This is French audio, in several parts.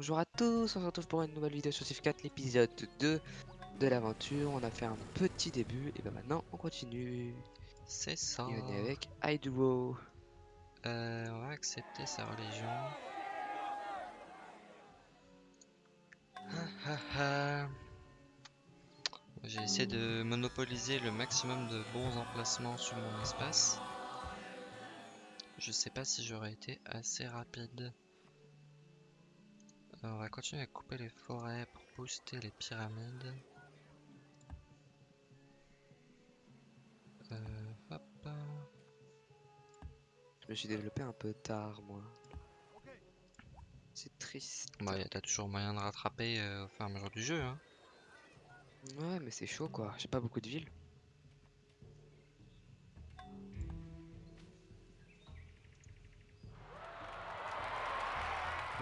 Bonjour à tous, on se retrouve pour une nouvelle vidéo sur Civ 4, l'épisode 2 de l'aventure. On a fait un petit début et ben maintenant on continue. C'est ça. Et on est avec Aiduo. Euh, on va accepter sa religion. J'ai essayé de monopoliser le maximum de bons emplacements sur mon espace. Je sais pas si j'aurais été assez rapide. On va continuer à couper les forêts pour booster les pyramides. Euh, hop. Je me suis développé un peu tard moi. C'est triste. Bah, t'as toujours moyen de rattraper euh, au fur et à mesure du jeu. Hein. Ouais mais c'est chaud quoi, j'ai pas beaucoup de villes.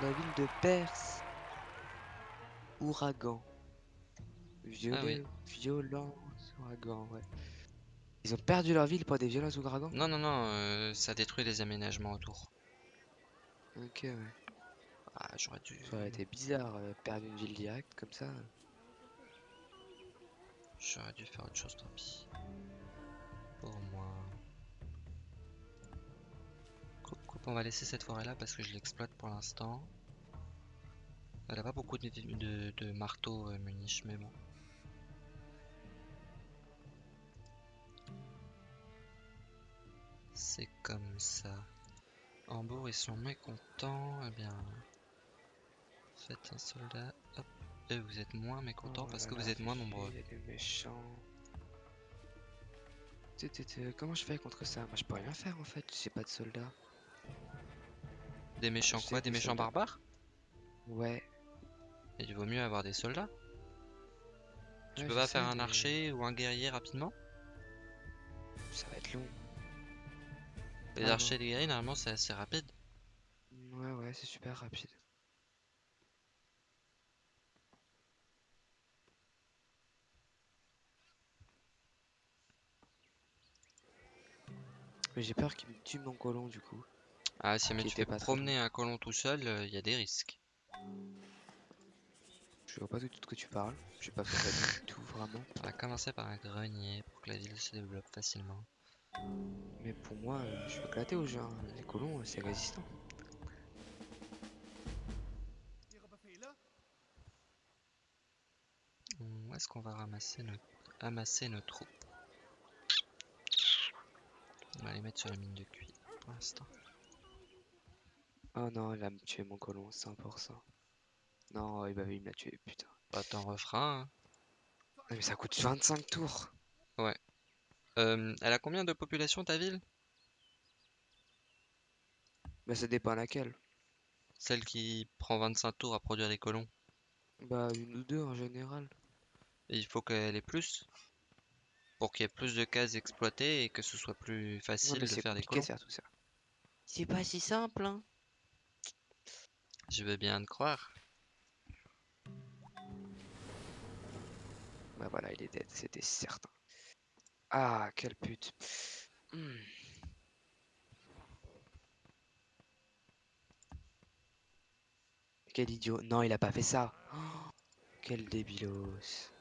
La ville de Perse. Ouragan. Violet, violence, ouragan, ouais. Ils ont perdu leur ville pour des violences ouragans Non, non, non, euh, ça détruit les aménagements autour. Ok, ouais. Ah, j'aurais dû. Ça aurait été bizarre, euh, perdre une ville directe comme ça. J'aurais dû faire autre chose, tant pis. Pour moi. On va laisser cette forêt là parce que je l'exploite pour l'instant. Elle a pas beaucoup de, de, de marteaux euh, muniches, mais bon. C'est comme ça. Hambourg, ils sont mécontents. Eh bien, faites un soldat. Hop. Et vous êtes moins mécontents Oh parce là que là, vous êtes moins nombreux. Comment je fais contre ça? Moi je peux rien faire en fait, j'ai pas de soldats. Des méchants quoi Des méchants soldats. barbares? Ouais. Et il vaut mieux avoir des soldats? Tu ouais, peux pas faire un archer ou un guerrier rapidement? Ça va être long. Les Ah archers et les guerriers, normalement, c'est assez rapide. Ouais, ouais, c'est super rapide. Mais j'ai peur qu'il me tue mon colon du coup. Ah, si jamais Qui tu fais pas très promener un colon tout seul, il y a des risques. Je vois pas du tout de quoi tu parles. J'ai pas fait ça du tout vraiment. On va commencer par un grenier pour que la ville se développe facilement. Mais pour moi, euh, je suis éclaté au hein. Les colons, euh, c'est résistant. Où est-ce qu'on va ramasser nos... amasser nos troupes? On va les mettre sur la mine de cuivre pour l'instant. Oh non, il va me tuer mon colon, 100%. Non, il va il me l'a tué, putain. Bah, t'en referas. hein. Non, mais ça coûte 25 tours. Euh, elle a combien de population ta ville? Bah ça dépend laquelle. Celle qui prend 25 tours à produire des colons. Bah une ou deux en général. Et il faut qu'elle ait plus? Pour qu'il y ait plus de cases exploitées et que ce soit plus facile de faire des colons. ça. C'est pas si simple, hein. Je veux bien te croire. Bah voilà, il est dead, c'était certain. Ah, quelle pute. Hmm. Quel idiot. Non, il a pas fait ça. Oh, quel débilos.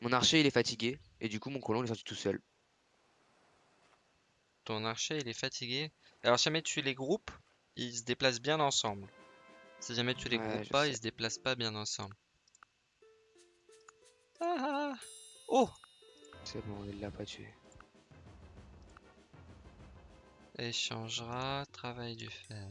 Mon archer, il est fatigué. Et du coup, mon colon, il est sorti tout seul. Ton archer, il est fatigué. Alors, si jamais tu les groupes, ils se déplacent bien ensemble. Si jamais tu les Ouais, groupes pas, sais. ils se déplacent pas bien ensemble. Ah Oh C'est bon, il l'a pas tué. Échangera, travail du fer.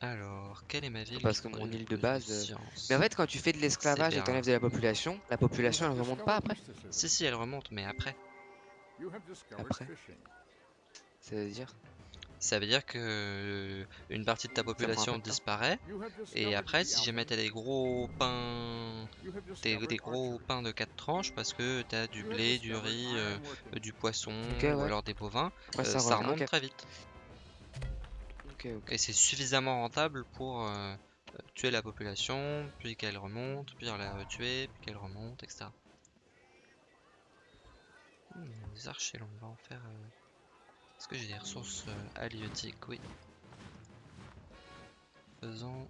Alors, quelle est ma ville Parce que mon île le de base, euh, science? Mais en fait, quand tu fais de l'esclavage et t'enlèves de la population, la population, elle remonte pas après. Si, si, elle remonte, mais après. Après. Ça veut dire Ça veut dire que euh, une partie de ta population disparaît. Et après, si jamais t'as des gros pains, des, des gros pains de 4 tranches, parce que t'as du blé, du riz, euh, du poisson, ou alors des bovins, Ouais, euh, ça, remonte très vite. Ok, ok. Et c'est suffisamment rentable pour euh, tuer la population, puis qu'elle remonte, puis la retuer, puis qu'elle remonte, etc. Des archers, on va en faire. euh, Est-ce que j'ai des ressources euh, halieutiques? Oui. Faisons.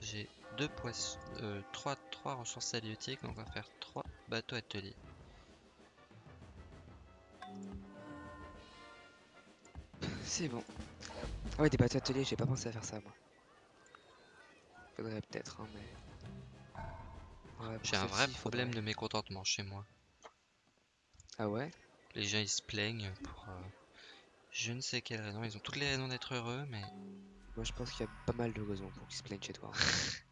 J'ai deux poissons. Euh, trois, trois ressources halieutiques, donc on va faire trois bateaux ateliers. C'est bon. Ah ouais, des bateaux ateliers, j'ai pas pensé à faire ça, moi. Faudrait peut-être, hein, mais... Ouais, J'ai un vrai faudrait. problème de mécontentement chez moi. Ah ouais? Les gens ils se plaignent pour euh, je ne sais quelle raison. Ils ont toutes les raisons d'être heureux, mais Moi, je pense qu'il y a pas mal de raisons pour qu'ils se plaignent chez toi.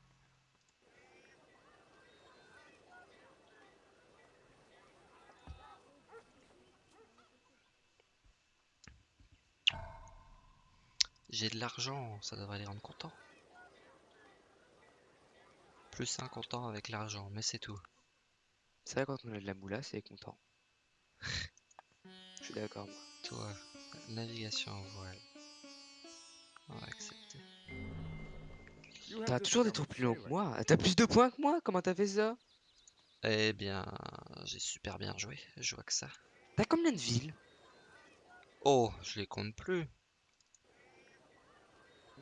j'ai de l'argent, ça devrait les rendre contents. Plus un content avec l'argent, mais c'est tout. C'est vrai, quand on a de la moula, c'est content. Je suis d'accord, moi. Toi, navigation en voile. On va accepter. T'as toujours des tours plus longs que moi. T'as plus de points que moi? Comment t'as fait ça? Eh bien, j'ai super bien joué, je vois que ça. T'as combien de villes? Oh, je les compte plus.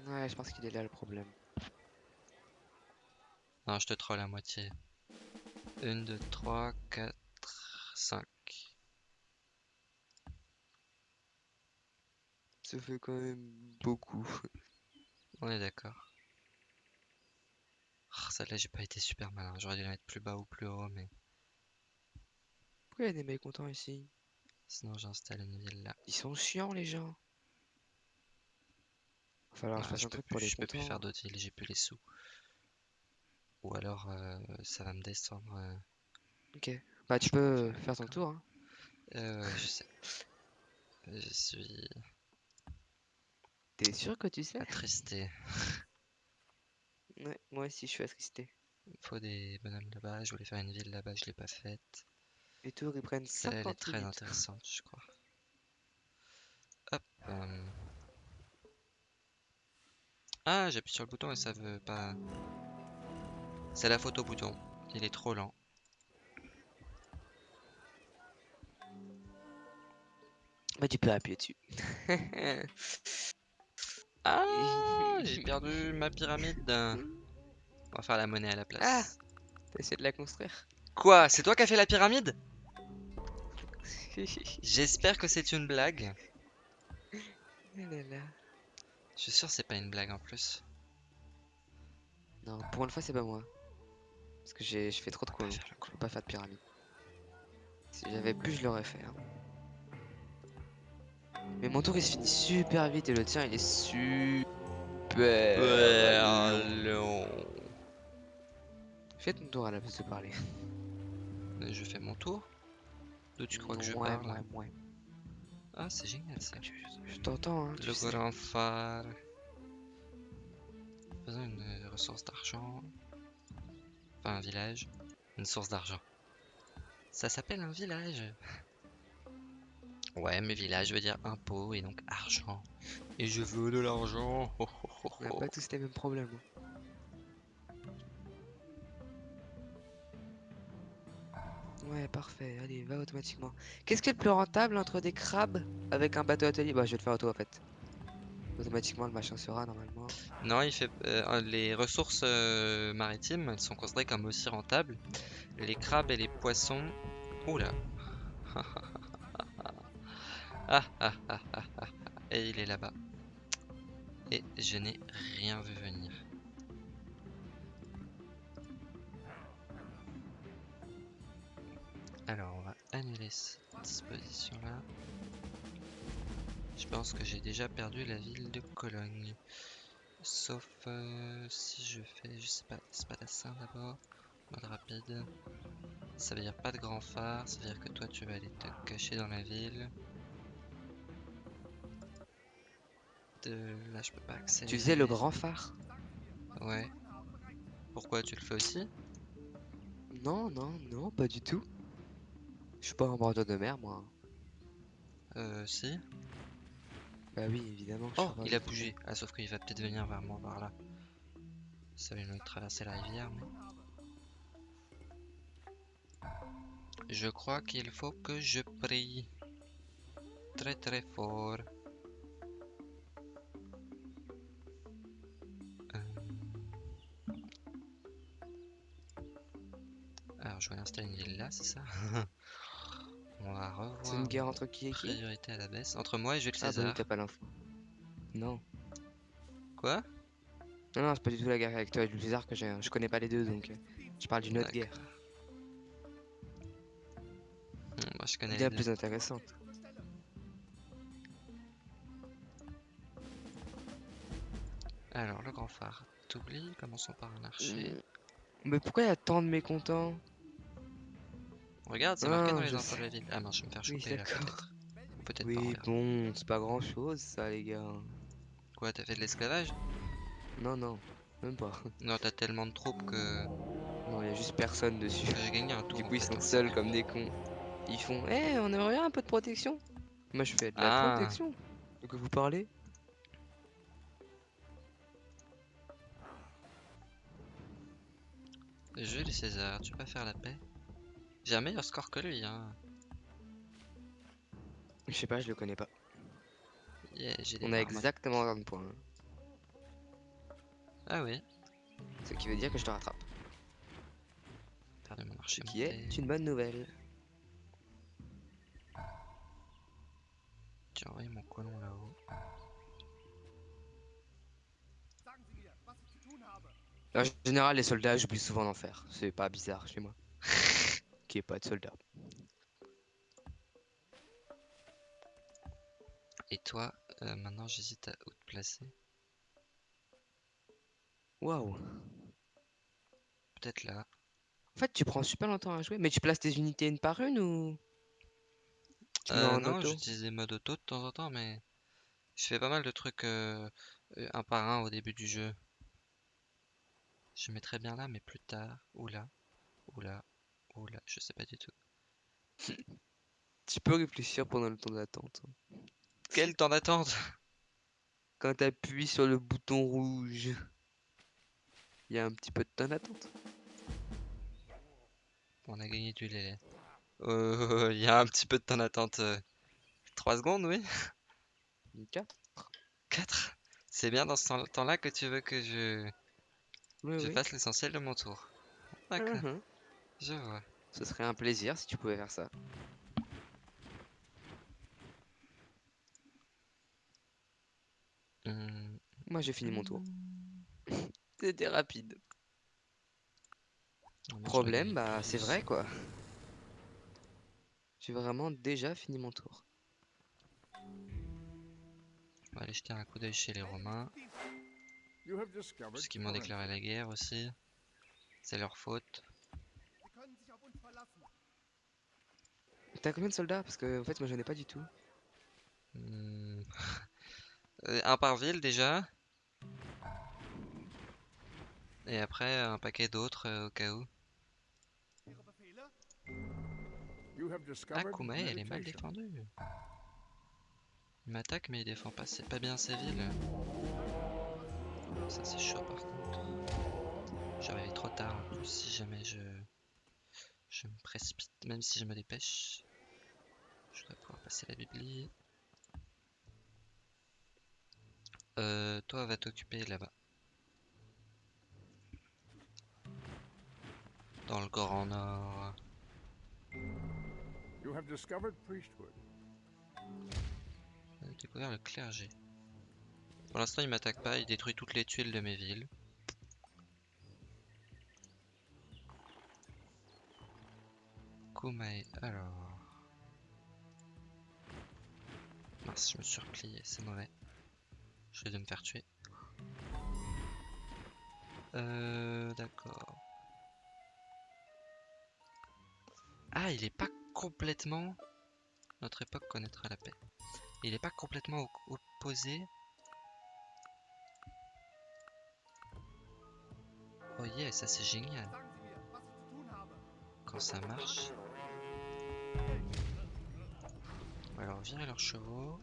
Ouais, je pense qu'il est là le problème. Non, je te troll à moitié. 1, 2, 3, 4, 5. Ça fait quand même beaucoup. On est d'accord. Ah, Celle-là, j'ai pas été super malin. J'aurais dû la mettre plus bas ou plus haut, mais Pourquoi il y a des mécontents ici? Sinon j'installe une ville là. Ils sont chiants, les gens. Va falloir Ah, je un truc plus, pour les je peux plus faire d'autres villes, j'ai plus les sous. Ou alors euh, ça va me descendre. euh, Ok. Bah, tu peux faire faire ton tour, hein. euh, ouais, je sais. Je suis T'es sûr que tu sais? Attristé. Ouais, moi aussi, je suis attristé. Il faut des bonhommes là-bas. Je voulais faire une ville là-bas, je l'ai pas faite. Les tours, ils prennent Celle-là, elle est 50 très minutes. intéressante, je crois. Hop. euh. Ah, j'appuie sur le bouton et ça veut pas. C'est la photo bouton. Il est trop lent. Bah, tu peux appuyer dessus. Ah, j'ai perdu ma pyramide. On va faire la monnaie à la place. Ah T'as essayé de la construire Quoi C'est toi qui as fait la pyramide? J'espère que c'est une blague. Là. Je suis sûr que c'est pas une blague en plus. Non, pour une fois, c'est pas moi. Parce que j'ai je fais trop de le Je peux pas faire de pyramide. Si j'avais pu, je l'aurais fait. hein. Mais mon tour, il se finit super vite et le tien, il est super. long. Fais ton tour à la place de parler. Je fais mon tour. D'où tu crois que je parle ouais, ouais. Ah, c'est génial ça. Je, je t'entends, hein. Le grand phare. Faisons une euh, ressource d'argent. Enfin, un village. Une source d'argent. Ça s'appelle un village. Ouais, mais village veut dire impôt et donc argent. Et je veux de l'argent. Ho, ho, ho, On n'a pas tous les mêmes problèmes. Ouais, parfait. Allez, va automatiquement. Qu'est-ce qui est le plus rentable entre des crabes avec un bateau atelier Bah, je vais le faire auto en fait. Automatiquement, le machin sera normalement. Non, il fait euh, les ressources euh, maritimes, elles sont considérées comme aussi rentables. Les crabes et les poissons. Oula. ah, ah, ah, ah, ah. Et il est là-bas. Et je n'ai rien vu venir. Alors, on va annuler cette disposition-là. Je pense que j'ai déjà perdu la ville de Cologne. Sauf euh, si je fais, je sais pas, spadassin d'abord, mode rapide. Ça veut dire pas de grand phare, ça veut dire que toi tu vas aller te cacher dans la ville. De là je peux pas accéder. Tu faisais le grand phare Ouais. Pourquoi tu le fais aussi Non, non, non, pas du tout. Je suis pas un bordure de mer, moi. Euh, si. Bah oui, évidemment. Oh, il a bougé. Ah, sauf qu'il va peut-être venir vers moi par là. Ça va nous traverser la rivière, mais. Je crois qu'il faut que je prie. Très très fort. Alors, je vais installer une ville là, c'est ça? On va revoir. C'est une guerre entre qui et qui? Priorité à la baisse. Entre moi et Jules Ah bah César. oui, t'as pas l'info. Non. Quoi? Non, non, c'est pas du tout la guerre avec toi et Jules César que j'ai. Je connais pas les deux donc. euh, Je parle d'une autre guerre. Hmm, Moi je connais les Bien deux. plus intéressante. Alors, le grand phare. T'oublies? Commençons par un archer. Mm. Mais pourquoi il y a tant de mécontents? Regarde, c'est marqué Ah, dans les infos de la ville. Ah non, je vais me faire Oui, choper là, d'accord. peut-être. Pas. Oui, bon, c'est pas grand chose ça, les gars. Quoi, t'as fait de l'esclavage? Non, non, même pas. Non, t'as tellement de troupes que Non, il y a juste personne dessus. que j'ai gagné un tour. Du coup, ils fait, sont hein, seuls comme des cons. Ils font Eh, on aimerait bien un peu de protection Moi, je fais de la Ah. protection. De quoi vous parlez? Jules César, tu peux pas faire la paix? J'ai un meilleur score que lui, hein. Je sais pas, je le connais pas. Yeah, On a armes. exactement un point. hein. Ah oui, Ce qui veut dire que je te rattrape. perdu mon Ce qui est une bonne nouvelle. J'ai envoyé mon colon là-haut. En général, les soldats, j'oublie souvent d'en faire. C'est pas bizarre chez moi. Ait pas de soldats. Et toi, euh, maintenant j'hésite à où te placer. Waouh. Peut-être là. En fait, tu prends super longtemps à jouer. Mais tu places tes unités une par une ou tu Euh, non, j'utilise des modes auto de temps en temps, mais je fais pas mal de trucs euh, euh, un par un au début du jeu. Je mettrais bien là, mais plus tard. Ou là. Ou là. Ou là. Je sais pas du tout. Tu peux réfléchir pendant le temps d'attente. Quel temps d'attente? Quand tu appuies sur le bouton rouge, il y a un petit peu de temps d'attente. On a gagné du lait. Euh, Il y a un petit peu de temps d'attente. 3 secondes, oui Quatre 4 C'est bien dans ce temps- temps-là que tu veux que je, Oui, je oui. fasse l'essentiel de mon tour. D'accord, Mhm. Je vois. Ce serait un plaisir si tu pouvais faire ça. Hum, Moi, j'ai fini mon tour. C'était rapide. non, je Problème, bah, c'est vrai quoi. J'ai vraiment déjà fini mon tour. On va aller jeter un coup d'œil chez les Romains. Parce qu'ils m'ont déclaré la guerre aussi. C'est leur faute. T'as combien de soldats? Parce que en fait, moi, j'en ai pas du tout. Hmm. Euh, Un par ville déjà. Et après un paquet d'autres euh, au cas où. Ah, Kumae, elle est mal défendue. Il m'attaque mais il défend pas, c'est pas bien ses villes. Ça c'est chaud par contre. J'arrive trop tard en plus si jamais je... Je me précipite, même si je me dépêche. Je dois pouvoir passer la bibli. Euh, toi va t'occuper là-bas. Dans le Grand Nord. You have discovered priesthood. On a découvert le clergé. Pour l'instant, il m'attaque pas, il détruit toutes les tuiles de mes villes. Kumae, alors. Je me suis replié, c'est mauvais. Je vais de me faire tuer. Euh, d'accord. Ah, il est pas complètement. Notre époque connaîtra la paix. Il est pas complètement op- opposé. Oh yeah, ça c'est génial. Quand ça marche. Alors, virer leurs chevaux.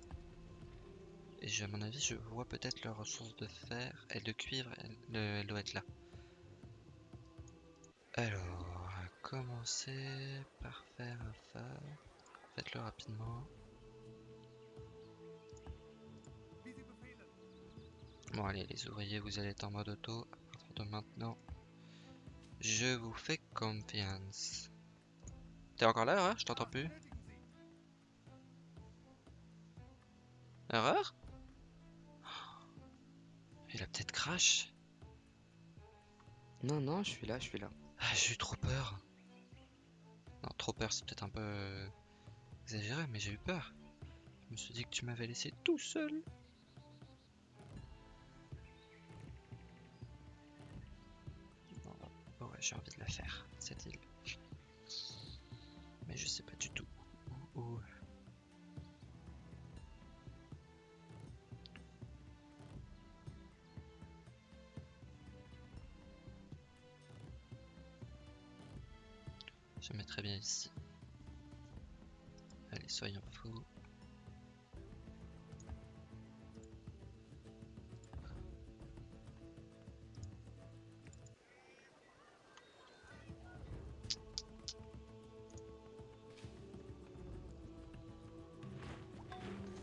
Et à mon avis, je vois peut-être leurs ressources de fer et de cuivre. Elle, le- elle doit être là. Alors, commencer par faire un phare? Faites-le rapidement. Bon allez les ouvriers, vous allez être en mode auto. À partir de maintenant, je vous fais confiance. T'es encore là, Erreur Je t'entends plus. Erreur Il a peut-être crash. Non, non, je suis là, je suis là. Ah, j'ai eu trop peur. Non, trop peur, c'est peut-être un peu exagéré, mais j'ai eu peur. Je me suis dit que tu m'avais laissé tout seul. Ouais, j'ai envie de la faire, cette île. Mais je sais pas du tout où. où- Je mettrai bien ici. Allez, soyons fous.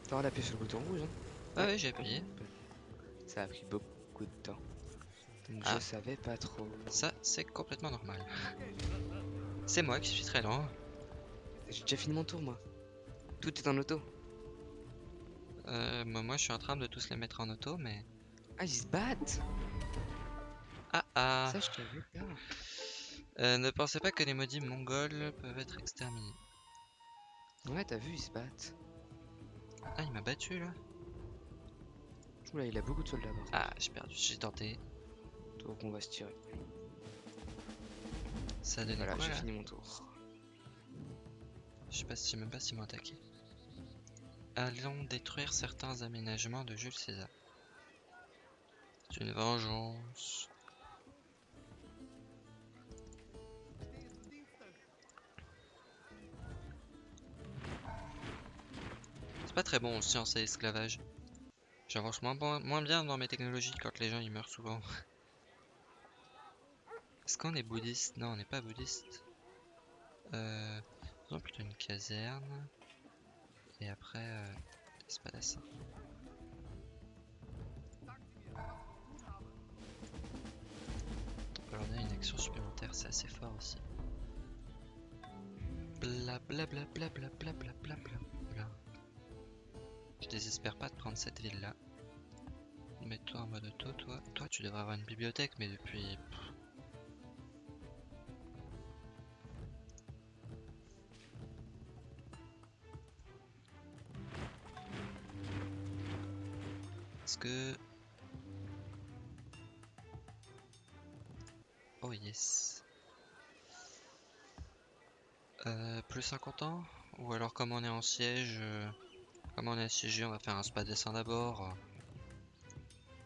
T'as d'appuyer sur le bouton rouge, hein. Ah ouais, j'ai appuyé. Ça a pris beaucoup de temps. Donc Ah. je savais pas trop. Ça, c'est complètement normal. C'est moi qui suis très lent. J'ai déjà fini mon tour, moi. Tout est en auto. Euh, moi, moi, je suis en train de tous les mettre en auto, mais... Ah, ils se battent Ah ah Ça, je savais pas. Euh, Ne pensez pas que les maudits mongols peuvent être exterminés. Ouais, t'as vu, ils se battent. Ah, il m'a battu, là Oula, il a beaucoup de soldats. Ah, j'ai perdu, j'ai tenté. Donc on va se tirer. Ça a donné Voilà, j'ai fini mon tour. Je sais pas si, même pas s'ils m'ont attaqué. Allons détruire certains aménagements de Jules César. C'est une vengeance. C'est pas très bon en science et esclavage. J'avance moins, bon- moins bien dans mes technologies quand les gens ils meurent souvent. Est-ce qu'on est bouddhiste? Non, on n'est pas bouddhiste. Euh, faisons plutôt une caserne. Et après, euh, des spadassins. On peut leur donner une action supplémentaire, c'est assez fort aussi. Bla bla bla bla bla bla bla bla bla bla. Je désespère pas de prendre cette ville là. Mets-toi en mode auto, toi. Toi, tu devrais avoir une bibliothèque, mais depuis. Oh yes. Euh, plus 50 ans? Ou alors comme on est en siège, euh, comme on est assiégé, on va faire un spa dessin d'abord.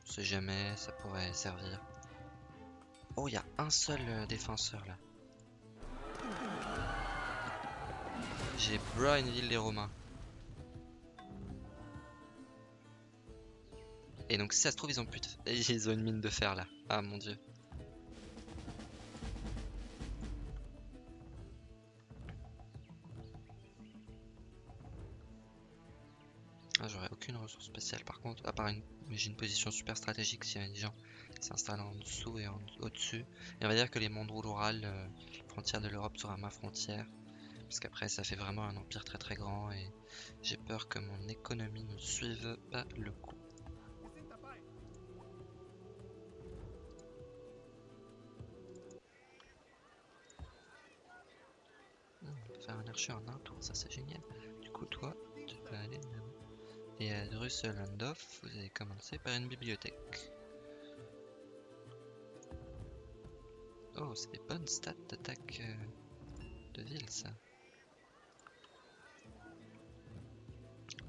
On sait jamais, ça pourrait servir. Oh, il y a un seul euh, défenseur là. J'ai bras une ville des Romains. Et donc si ça se trouve ils ont ils ont une mine de fer là. Ah mon dieu. Ah, j'aurais aucune ressource spéciale par contre, à part une... j'ai une position super stratégique s'il y a des gens qui s'installent en dessous et en au-dessus. Et on va dire que les mondes rurales, euh, frontière de l'Europe sera ma frontière. Parce qu'après ça fait vraiment un empire très très grand et j'ai peur que mon économie ne suive pas le coup. On peut faire un archer en un tour, ça c'est génial. Du coup, toi, tu peux aller là-bas. Et à Drusselandorf, vous allez commencer par une bibliothèque. Oh, c'est des bonnes stats d'attaque euh, de ville, ça.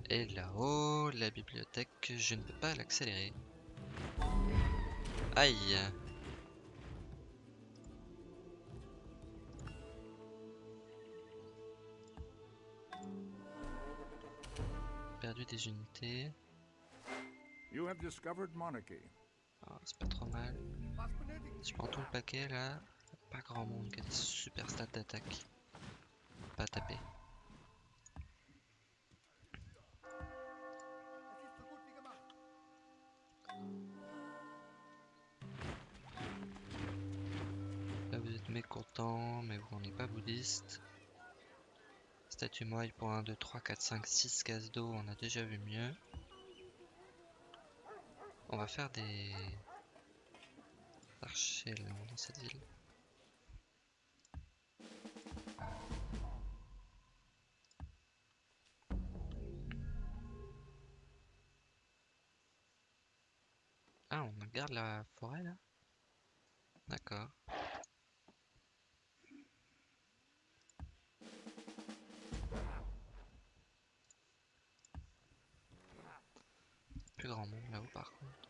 Et là-haut, la bibliothèque, je ne peux pas l'accélérer. Aïe Perdu des unités. You have discovered monarchy. Ah, c'est pas trop mal. Je prends tout le paquet là. pas grand monde qui a des super stats d'attaque. Pas taper. Là vous êtes mécontent, mais vous n'êtes pas bouddhiste. Statue moelle pour 1, 2, 3, 4, 5, 6 cases d'eau, on a déjà vu mieux. On va faire des archers dans cette ville. Ah, on garde la forêt là? D'accord. Plus grand monde là-haut par contre.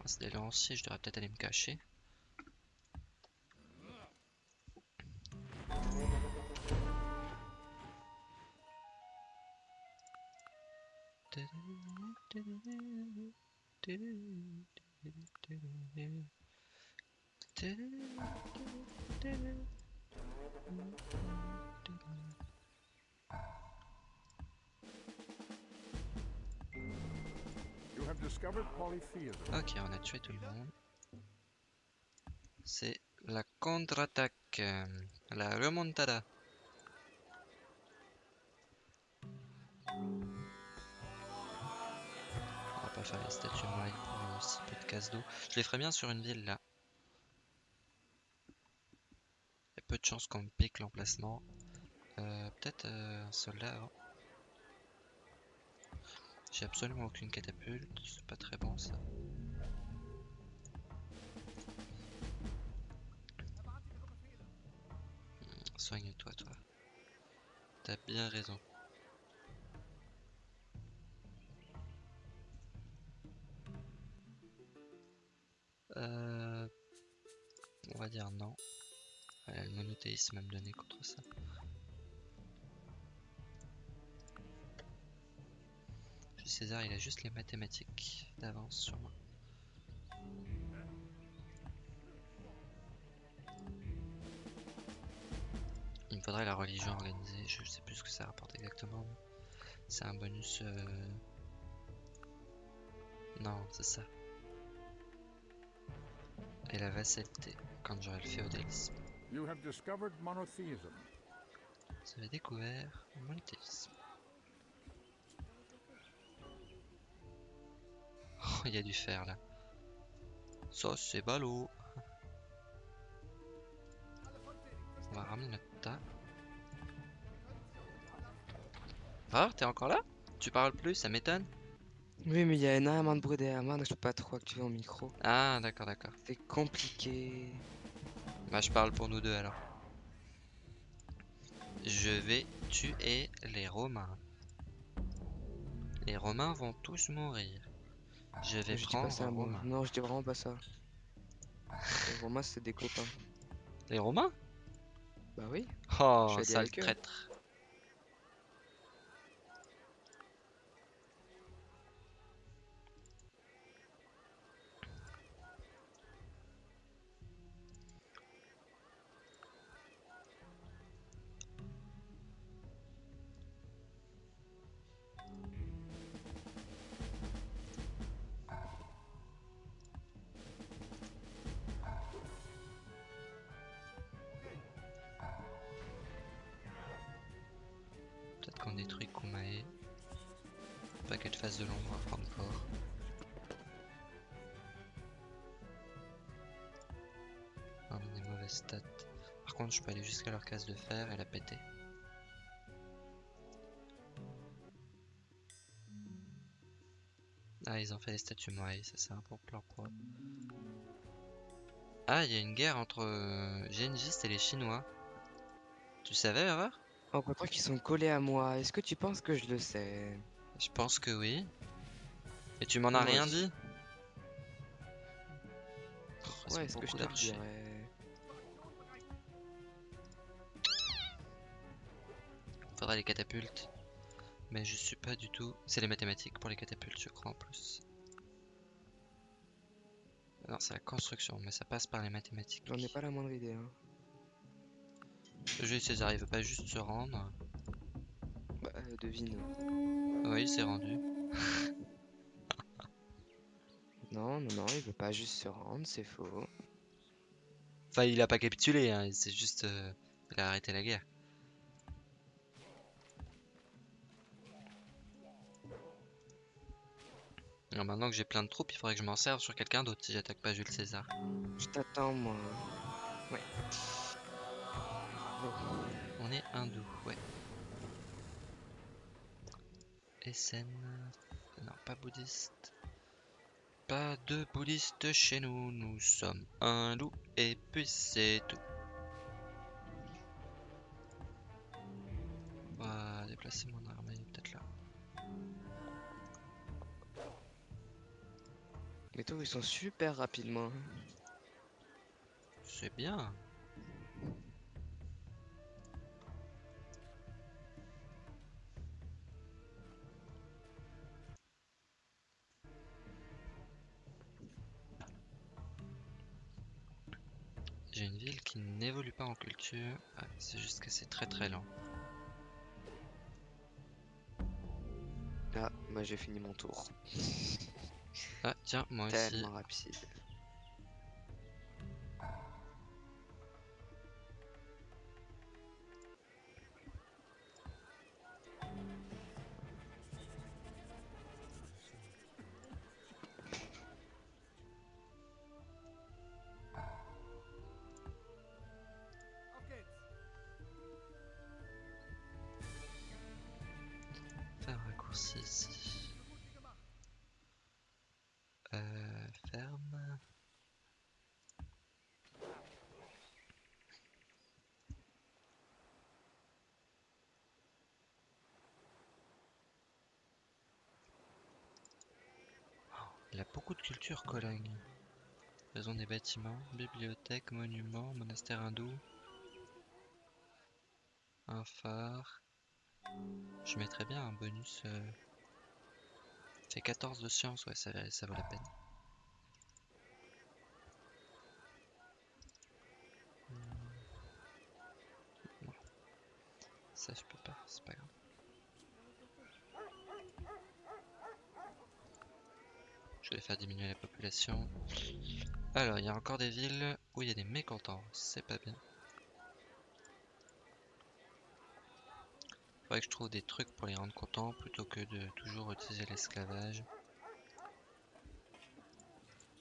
Ah, c'est des lanciers, je devrais peut-être aller me cacher. Ok, on a tué tout le monde. C'est la contre-attaque, euh, la remontada. On va pas faire les statues mailles pour euh, si peu de casse d'eau. Je les ferais bien sur une ville là. Il y a peu de chances qu'on me pique l'emplacement. Euh, Peut-être euh, un soldat avant. J'ai absolument aucune catapulte, c'est pas très bon ça. Hmm, Soigne-toi, toi. T'as bien raison. Euh... On va dire non. Ouais, le monothéisme va me donner contre ça. Puis César, il a juste les mathématiques d'avance sur moi. Il me faudrait la religion organisée, je sais plus ce que ça rapporte exactement. C'est un bonus... euh, Non, c'est ça. Et la vassalité, quand j'aurai le féodalisme. Vous avez découvert le monothéisme. Il y a du fer là. Ça, c'est ballot. On va ramener notre tas. Ah, t'es encore là? Tu parles plus, ça m'étonne. Oui, mais il y a énormément de bruit derrière moi, donc je peux pas trop activer mon micro. Ah, d'accord, d'accord. C'est compliqué. Bah, je parle pour nous deux alors. Je vais tuer les Romains. Les Romains vont tous mourir. Je vais je prendre pas ça, moi. Non, je dis vraiment pas ça. Les Romains, c'est des copains. Les Romains? Bah oui. Oh, sale traître. Jusqu'à leur case de fer et la péter. Ah, ils ont fait les statues Moai, ça c'est un pour eux. Ah, il y a une guerre entre euh, Gengis et les Chinois. Tu savais, Erreur? En comptant qu'ils sont collés à moi, est-ce que tu penses que je le sais? Je pense que oui. Et tu m'en as rien dit Oh, Ouais, est-ce que je te le dirais? Faudrait les catapultes. Mais je suis pas du tout. C'est les mathématiques pour les catapultes, je crois en plus. Non, c'est la construction, mais ça passe par les mathématiques. J'en ai pas la moindre idée. Hein. Jules César, il veut pas juste se rendre. Bah, euh, devine. Oui, il s'est rendu. Non, non, non, il veut pas juste se rendre, c'est faux. Enfin, il a pas capitulé, hein, c'est juste. euh, il a arrêté la guerre. Alors maintenant que j'ai plein de troupes, il faudrait que je m'en serve sur quelqu'un d'autre si j'attaque pas Jules César. Je t'attends, moi. Ouais. On est hindou, ouais. SN. Non, pas bouddhiste. Pas de bouddhiste chez nous, nous sommes hindous et puis c'est tout. On va déplacer mon Ils sont super rapidement. C'est bien. J'ai une ville qui n'évolue pas en culture. Ah, c'est juste que c'est très très lent. Ah, moi j'ai fini mon tour. Ah, tiens, moi aussi. Tellement rapide. Raccourci ici. Euh, ferme. Il a beaucoup de culture, Cologne. Raison des bâtiments, bibliothèque, monuments, monastère hindou. Un phare. Je mettrais bien un bonus. euh, fait 14 de science, ouais, ça, ça vaut la peine. Hmm. Ça, je peux pas, c'est pas grave. Je vais faire diminuer la population. Alors, il y a encore des villes où il y a des mécontents, c'est pas bien. Faudrait que je trouve des trucs pour les rendre contents plutôt que de toujours utiliser l'esclavage.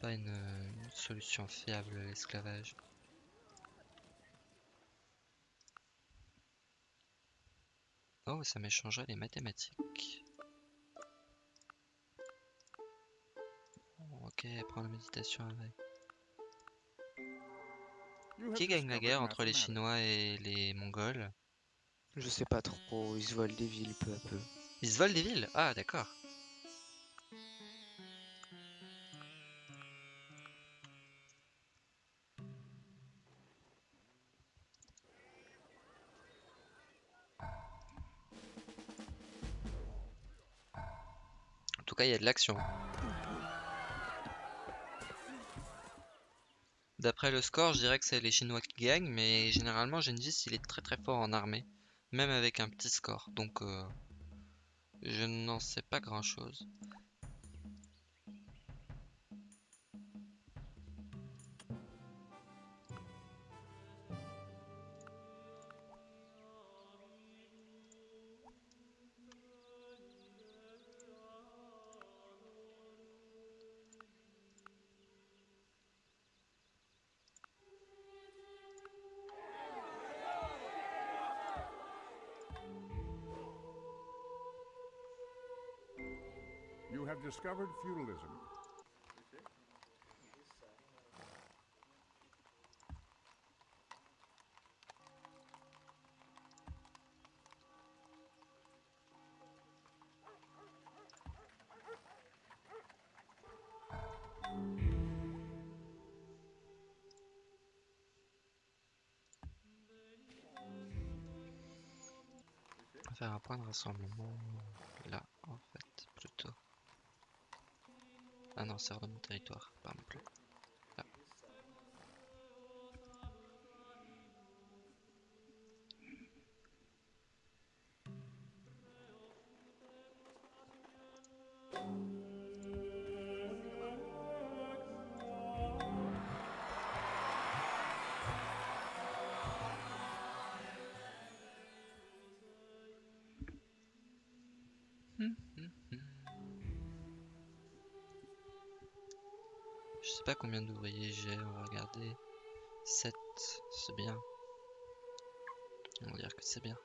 Pas une, une solution fiable l'esclavage. Oh, ça m'échangerait les mathématiques. Ok, prends la méditation avec. Qui gagne la guerre entre les. Chinois et les Mongols? Je sais pas trop, ils se volent des villes peu à peu. Ils se volent des villes? Ah, d'accord. En tout cas, il y a de l'action. D'après le score, je dirais que c'est les Chinois qui gagnent, mais généralement, Gengis, il est très très fort en armée, même avec un petit score. Donc, euh, je n'en sais pas grand-chose. You discovered feudalism. On va faire un point de rassemblement là, en fait, plutôt. Ah non, c'est hors de mon territoire, pas sais pas combien d'ouvriers j'ai, on va regarder. 7, c'est bien. On va dire que c'est bien.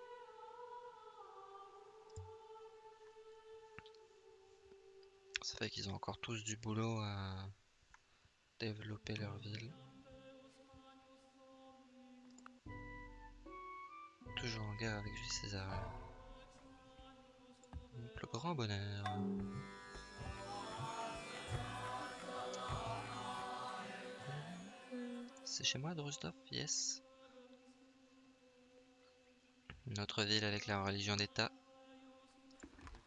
Ça fait qu'ils ont encore tous du boulot à développer leur ville. Toujours en guerre avec Jules César. Plus grand bonheur. C'est chez moi, Drusdorf Yes. Notre ville avec la religion d'État.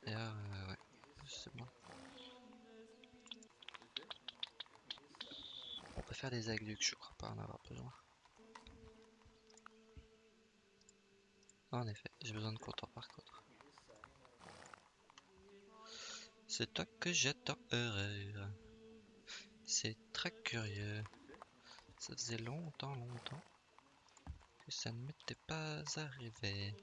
Euh. On peut faire des aqueducs, je crois pas en avoir besoin. En effet, j'ai besoin de comptoir par contre. C'est toi que j'attends heureux. C'est très curieux. Ça faisait longtemps, longtemps que ça ne m'était pas arrivé.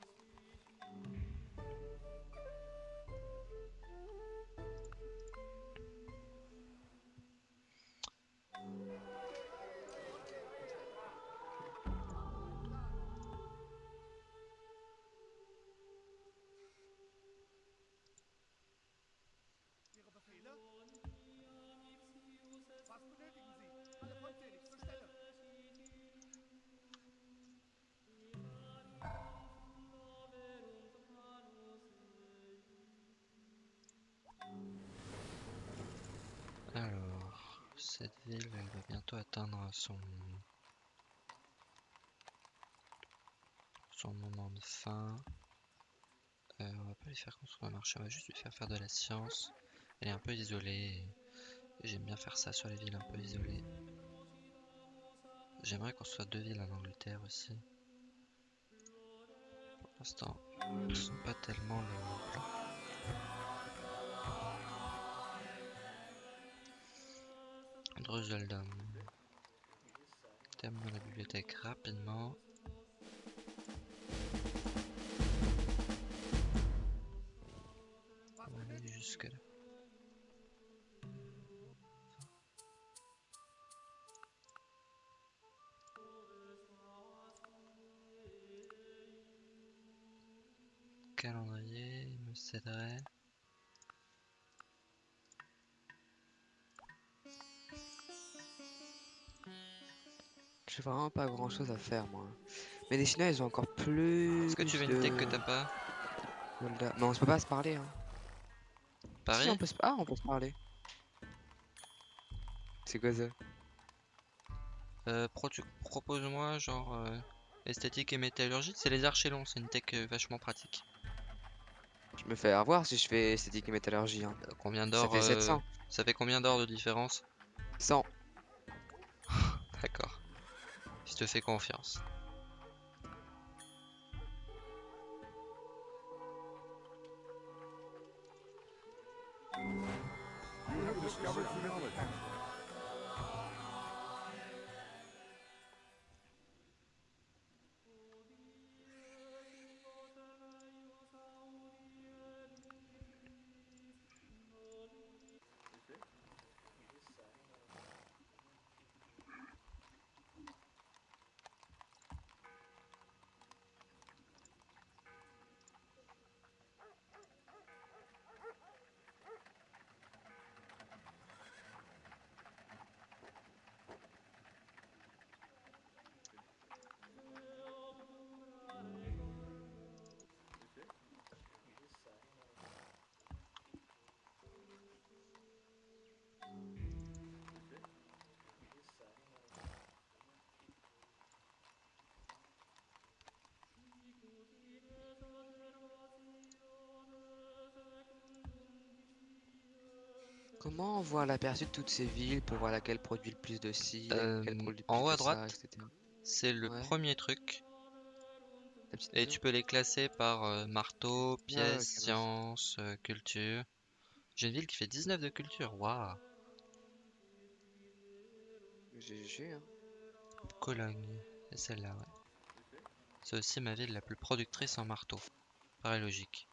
Son son moment de fin. Euh, on va pas lui faire construire un marché, on va juste lui faire faire de la science. Elle est un peu isolée. J'aime bien faire ça sur les villes un peu isolées. J'aimerais qu'on soit deux villes en Angleterre aussi. Pour l'instant, ce sont pas tellement le plan. Terminons la bibliothèque rapidement. Vraiment pas grand chose à faire moi. Mais les Chinois ils ont encore plus. Est-ce que tu veux de une tech que t'as pas. Mais on se peut pas se parler hein. Si, Paris on peut se... Ah on peut se parler. C'est quoi ça Euh, pro- Propose-moi genre euh, esthétique et métallurgie. C'est les archélons, c'est une tech euh, vachement pratique. Je me fais avoir si je fais esthétique et métallurgie. Hein. Euh, combien Ça d'or fait euh, 700. Ça fait combien d'or de différence? 100. Te fais confiance. Comment on voit l'aperçu de toutes ces villes pour voir laquelle produit le plus de ci, Euh, laquelle produit le en haut à droite. C'est le Ouais. premier truc. Et tu peux les classer par euh, marteau, pièce, Ah, nice. science, euh, culture. J'ai une ville qui fait 19 de culture. Waouh. GG hein. Cologne. C'est celle-là, ouais. C'est aussi ma ville la plus productrice en marteau. Paraît logique.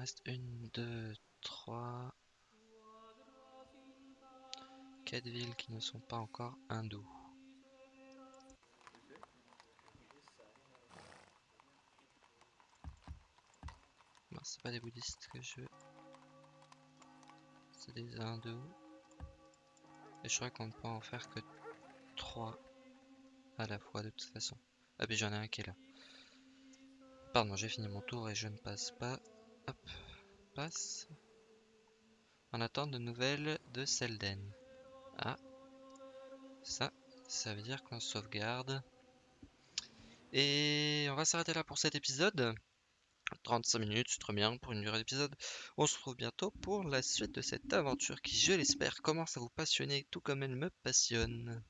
Reste une, deux, trois, quatre villes qui ne sont pas encore hindoues. Non, c'est pas des bouddhistes que je veux. C'est des hindous. Et je crois qu'on ne peut en faire que trois à la fois de toute façon. Ah puis j'en ai un qui est là. Pardon, j'ai fini mon tour et je ne passe pas. Hop, passe. En attente de nouvelles de Selden. Ah, ça, ça veut dire qu'on sauvegarde. Et on va s'arrêter là pour cet épisode. 35 minutes, c'est très bien pour une durée d'épisode. On se retrouve bientôt pour la suite de cette aventure qui, je l'espère, commence à vous passionner tout comme elle me passionne.